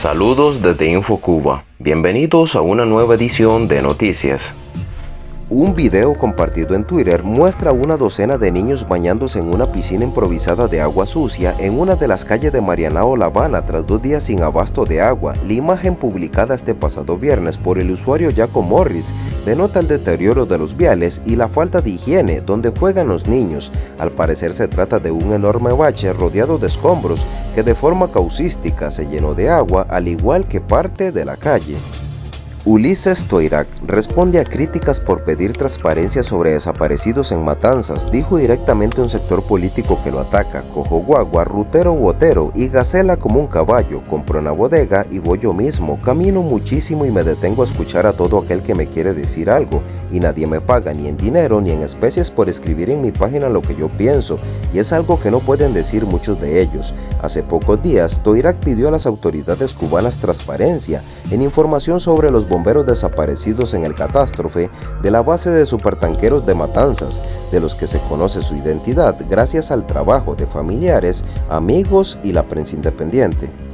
Saludos desde InfoCuba. Bienvenidos a una nueva edición de noticias. Un video compartido en Twitter muestra una docena de niños bañándose en una piscina improvisada de agua sucia en una de las calles de Marianao, La Habana tras dos días sin abasto de agua. La imagen publicada este pasado viernes por el usuario Jaco Morris denota el deterioro de los viales y la falta de higiene donde juegan los niños. Al parecer se trata de un enorme bache rodeado de escombros que de forma causística se llenó de agua al igual que parte de la calle. Ulises Toirac responde a críticas por pedir transparencia sobre desaparecidos en Matanzas, dijo directamente un sector político que lo ataca, cojo guagua, rutero botero y gacela como un caballo, compro una bodega y voy yo mismo, camino muchísimo y me detengo a escuchar a todo aquel que me quiere decir algo, y nadie me paga ni en dinero ni en especies por escribir en mi página lo que yo pienso, y es algo que no pueden decir muchos de ellos. Hace pocos días, Toirac pidió a las autoridades cubanas transparencia en información sobre los bomberos desaparecidos en el catástrofe de la base de supertanqueros de Matanzas, de los que se conoce su identidad gracias al trabajo de familiares, amigos y la prensa independiente.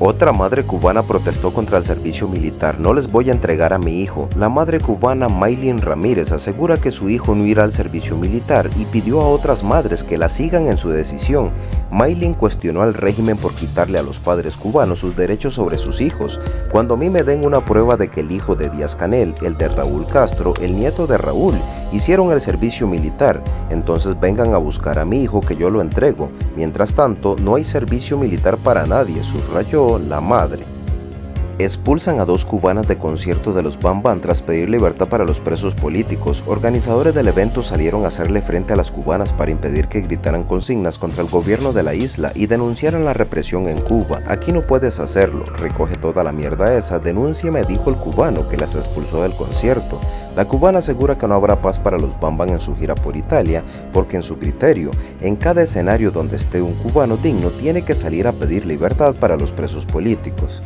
Otra madre cubana protestó contra el servicio militar. No les voy a entregar a mi hijo. La madre cubana Maylin Ramírez asegura que su hijo no irá al servicio militar y pidió a otras madres que la sigan en su decisión. Maylin cuestionó al régimen por quitarle a los padres cubanos sus derechos sobre sus hijos. Cuando a mí me den una prueba de que el hijo de Díaz Canel, el de Raúl Castro, el nieto de Raúl, hicieron el servicio militar, entonces vengan a buscar a mi hijo que yo lo entrego. Mientras tanto, no hay servicio militar para nadie, subrayó la madre. Expulsan a dos cubanas de concierto de los Bam tras pedir libertad para los presos políticos. Organizadores del evento salieron a hacerle frente a las cubanas para impedir que gritaran consignas contra el gobierno de la isla y denunciaran la represión en Cuba. Aquí no puedes hacerlo, recoge toda la mierda esa, me dijo el cubano que las expulsó del concierto. La cubana asegura que no habrá paz para los Bambam en su gira por Italia porque en su criterio, en cada escenario donde esté un cubano digno tiene que salir a pedir libertad para los presos políticos.